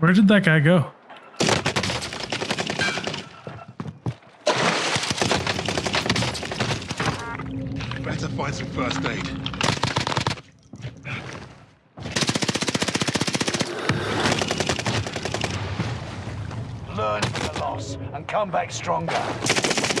Where did that guy go? Better find some first aid. Learn from the loss and come back stronger.